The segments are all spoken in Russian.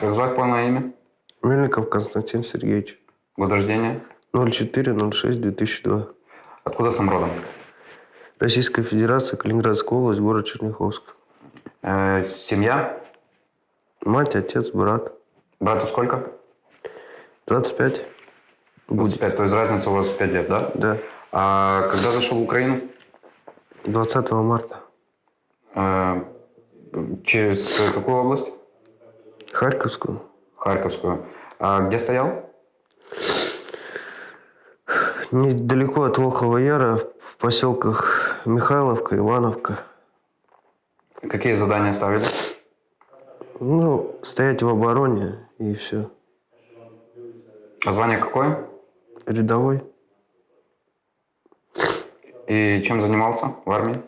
Как звать полное имя? Мельников Константин Сергеевич. Год рождения? 04-06-2002. Откуда сам родом? Российская Федерация, Калининградская область, город Черняховск. Э, семья? Мать, отец, брат. Брату сколько? 25. Будет. 25, то есть разница у вас 5 лет, да? Да. А когда зашел в Украину? 20 марта. Э, через какую область? Харьковскую. Харьковскую. А где стоял? Недалеко от Волхова Яра, в поселках Михайловка, Ивановка. Какие задания ставили? Ну, стоять в обороне и все. А звание какое? Рядовой. И чем занимался в армии?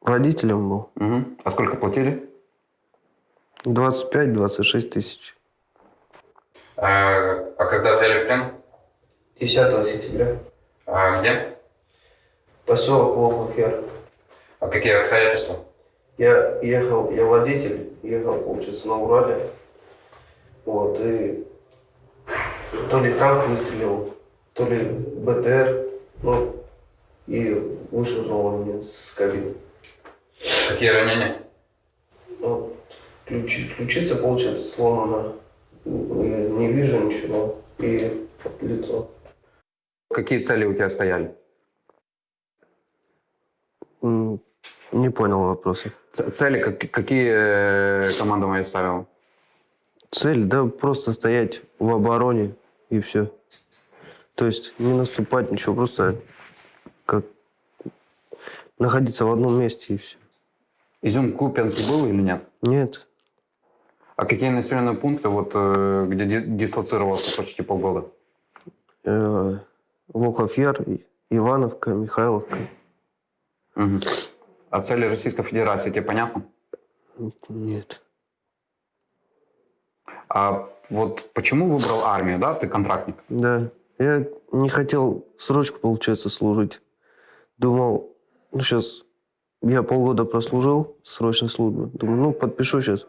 Водителем был. Мгм. А сколько платили? 25-26 тысяч. А, когда взяли в плен? 10 сентября. А где? Поселок Волхов Яр. А какие обстоятельства? Я ехал, я водитель, ехал, получается, на Урале. Вот, и то ли танк выстрелил, то ли БТР, ну, и вышвырнул он меня с кабины. Какие ранения? Вот, ключи, ключица, получается, сломана. Я не вижу ничего. И лицо. Какие цели у тебя стояли? Не понял вопроса. Ц- цели как- какие э, командование ставило? Цель, да, просто стоять в обороне и все. То есть не наступать, ничего, просто как находиться в одном месте и все. Изюм Купянск был или нет? Нет, А какие населенные пункты, вот, э, где ди- дислоцировался почти полгода? э, Яр, И- Ивановка, Михайловка. Мгм. А цели Российской Федерации тебе понятно? Нет. А вот почему выбрал армию, да? Ты контрактник. Да, я не хотел срочку, получается, служить. Думал, ну сейчас я полгода прослужил срочной службы. Думаю, ну подпишу сейчас.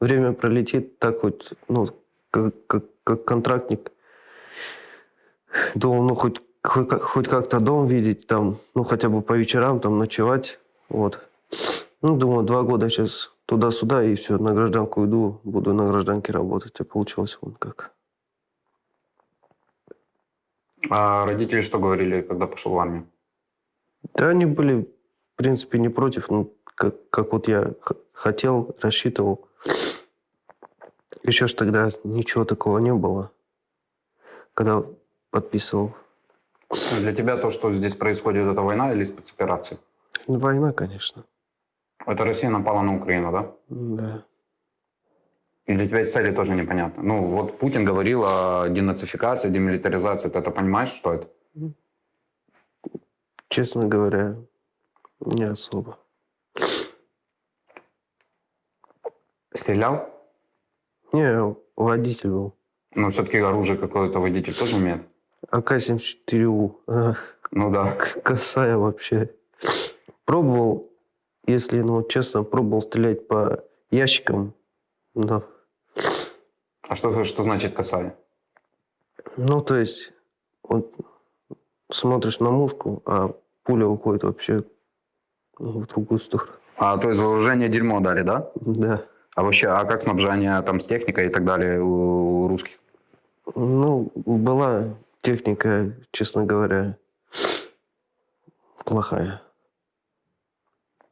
Время пролетит, так хоть, ну, как, как, как контрактник. Думал, ну хоть, хоть, хоть как-то дом видеть там, ну хотя бы по вечерам там ночевать. Вот. Ну, думаю, два года сейчас туда-сюда и все, на гражданку иду, буду на гражданке работать. А получилось вон как. А родители что говорили, когда пошел в армию? Да, они были, в принципе, не против, ну, как, как вот я хотел, рассчитывал. Еще ж тогда ничего такого не было, когда подписывал. Для тебя то, что здесь происходит, это война или спецоперация? Ну, Война, конечно. Это Россия напала на Украину, да? Да. И для тебя цели тоже непонятно. Ну, вот Путин говорил о денацификации, демилитаризации. Ты это понимаешь, что это? Честно говоря, не особо. Стрелял? Не, водитель был. Но все-таки оружие какое-то водитель тоже имеет. АК-74У. Она Ну да. косая вообще. Пробовал, если, ну, честно, пробовал стрелять по ящикам, но А что, что значит касание? Ну, то есть, вот смотришь на мушку, а пуля уходит вообще ну, в другую сторону. А, то есть вооружение дерьмо дали, да? Да. А вообще, а как снабжение там с техникой и так далее у, у русских? Ну, была техника, честно говоря, плохая.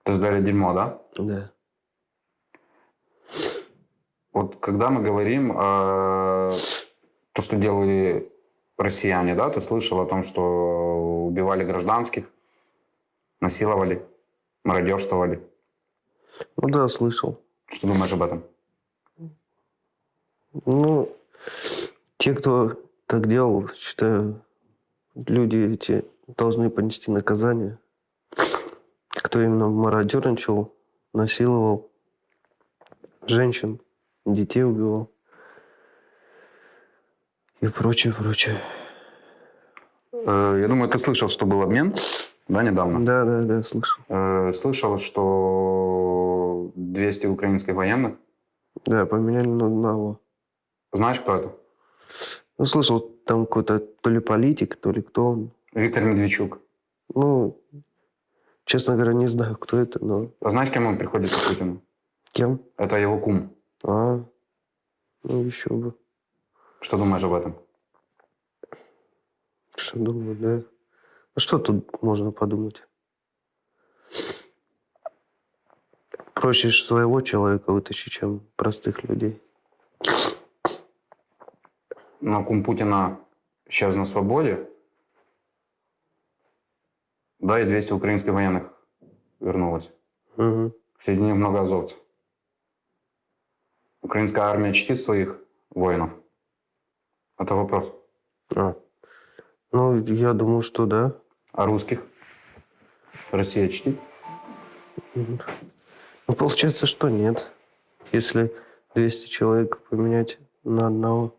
То есть дали дерьмо, да? Да. Вот когда мы говорим э, то, что делали россияне, да, ты слышал о том, что убивали гражданских, насиловали, мародерствовали. Ну да, слышал. Что думаешь об этом? Ну, те, кто так делал, считаю, люди эти должны понести наказание. Кто именно мародерничал, насиловал женщин, детей убивал и прочее, прочее. Э, я думаю, ты слышал, что был обмен, да, недавно? Да, да, да, слышал. Э, слышал, что 200 украинских военных Да, поменяли на одного. Знаешь, кто это? Ну, слышал, там какой-то то ли политик, то ли кто он. Виктор Медведчук. Ну, честно говоря, не знаю, кто это, но А знаешь, кем он приходится Путину? кем? Это его кум. А, ну еще бы. Что думаешь об этом? Что думаю, да. А что тут можно подумать? Проще своего человека вытащить, чем простых людей. Но кум Путина сейчас на свободе. Да, и 200 украинских военных вернулось. Мгм. Среди них много азовцев. Украинская армия чтит своих воинов? Это вопрос. А. Ну, я думаю, что да. А русских? Россия чтит? Ну, получается, что нет. Если 200 человек поменять на одного.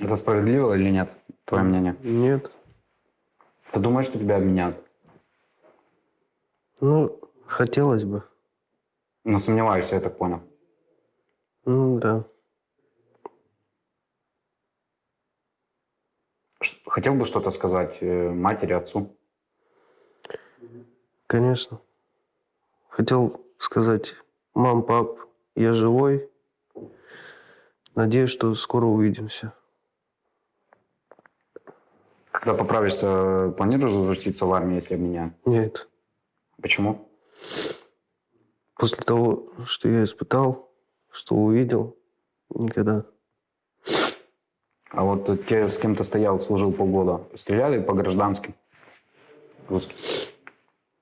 Это справедливо или нет? Твое мнение? Нет. Ты думаешь, что тебя обменяют? Ну, хотелось бы. Но сомневаюсь, я так понял. Ну, да. Хотел бы что-то сказать э, матери, отцу? Конечно. Хотел сказать, мам, пап, я живой. Надеюсь, что скоро увидимся. Когда поправишься, планируешь возвратиться в армию, если обменяют? Нет. Почему? После того, что я испытал, что увидел, никогда. А вот те, с кем ты стоял, служил полгода, стреляли по гражданским? Русским?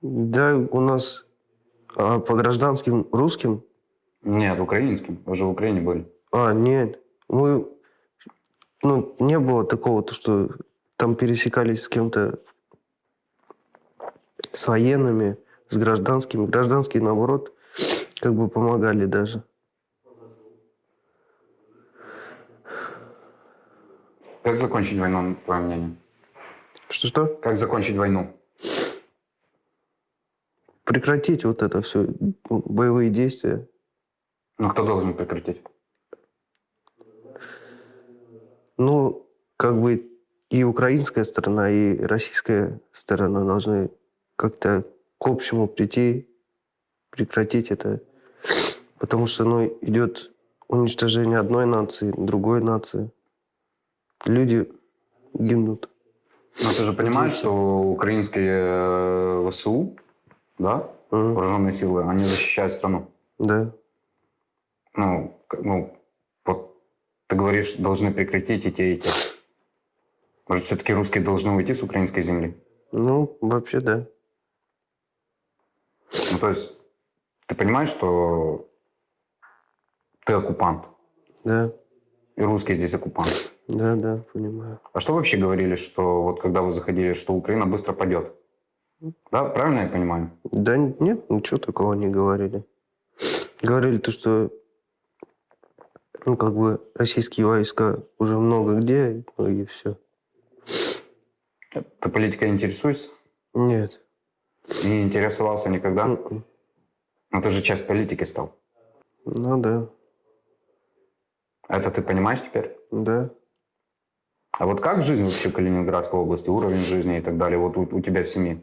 Да, у нас а, по гражданским русским... Нет, украинским. Вы же в Украине были. А, нет. Мы... Ну, не было такого, то, что там пересекались с кем-то, с военными, с гражданскими. Гражданские, наоборот, как бы помогали даже. Как закончить войну, твое мнение? Что-что? Как закончить войну? Прекратить вот это все, боевые действия. Ну, кто должен прекратить? Ну, как бы и украинская сторона, и российская сторона должны как-то к общему прийти, прекратить это. Потому что, ну, идет уничтожение одной нации, другой нации. Люди гибнут. Но ты же понимаешь, что украинские э, ВСУ, да, Мгм. вооруженные силы, они защищают страну. Да. Ну, ну, вот ты говоришь, должны прекратить и те, и те. Может, все-таки русские должны уйти с украинской земли? Ну, вообще, да. Ну, то есть, ты понимаешь, что ты оккупант, Да, и русские здесь оккупант. да, да, понимаю. А что вообще говорили, что вот когда вы заходили, что Украина быстро падет? Да, правильно я понимаю? Да нет, ничего такого не говорили. Говорили то, что ну, как бы российские войска уже много где, ну и все. Ты политикой интересуешься? Нет. Не интересовался никогда? Но ты же часть политики стал. Ну да, Это ты понимаешь теперь? да. А вот как жизнь вообще в Калининградской области, уровень жизни и так далее, вот у, у тебя в семье?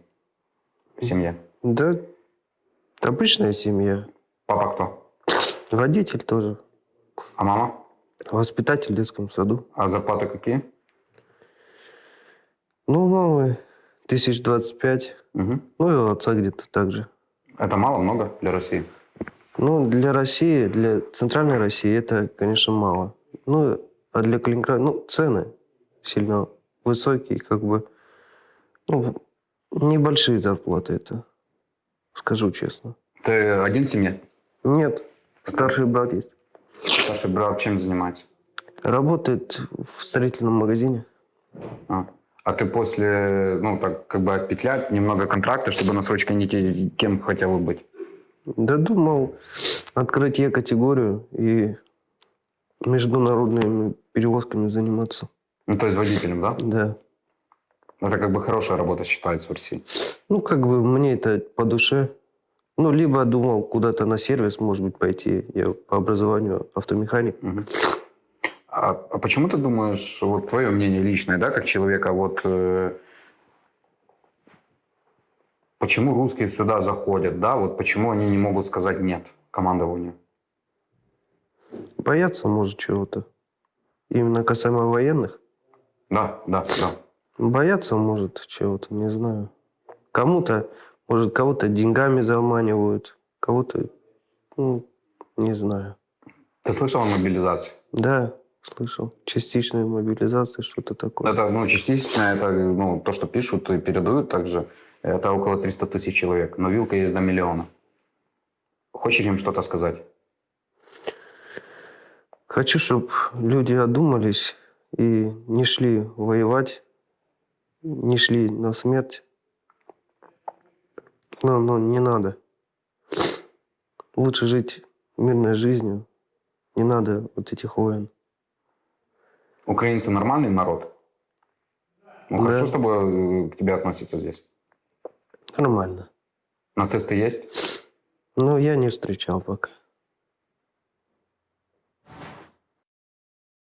В семье. Да, обычная семья. Папа кто? Водитель тоже. А мама? Воспитатель в детском саду. А зарплаты какие? Ну, мамы тысяч двадцать пять. Ну, и у отца где-то так же. Это мало, много для России? Ну, для России, для центральной России это, конечно, мало. Ну, а для Калининграда, ну, цены сильно высокие, как бы, ну, небольшие зарплаты это, скажу честно. Ты один в семье? Нет, старший брат есть. Старший брат чем занимается? Работает в строительном магазине. А, а ты после, ну, так, как бы отпетлять немного контракта, чтобы на срочке не кем хотел бы быть? Да думал открыть Е-категорию и международными перевозками заниматься. Ну, то есть водителем, да? Да. Это как бы хорошая работа считается в России. Ну, как бы мне это по душе. Ну, либо думал куда-то на сервис, может быть, пойти. Я по образованию автомеханик. А А, а почему ты думаешь, вот твое мнение личное, да, как человека, вот э, почему русские сюда заходят, да, вот почему они не могут сказать нет командованию? Боятся, может, чего-то. Именно касаемо военных. Да, да, да. Боятся, может, чего-то, не знаю. Кому-то, может, кого-то деньгами заманивают, кого-то, ну, не знаю. Ты слышал о мобилизации? Да, слышал. Частичная мобилизация, что-то такое. Это, ну, частично, это, ну, то, что пишут и передают также, это около 300 тысяч человек, но вилка есть до миллиона. Хочешь им что-то сказать? Хочу, чтобы люди одумались и не шли воевать, не шли на смерть. Но, но не надо. Лучше жить мирной жизнью. Не надо вот этих войн. Украинцы нормальный народ? Ну, Да. хорошо с тобой э, к тебе относятся здесь. Нормально. Нацисты есть? Но я не встречал пока.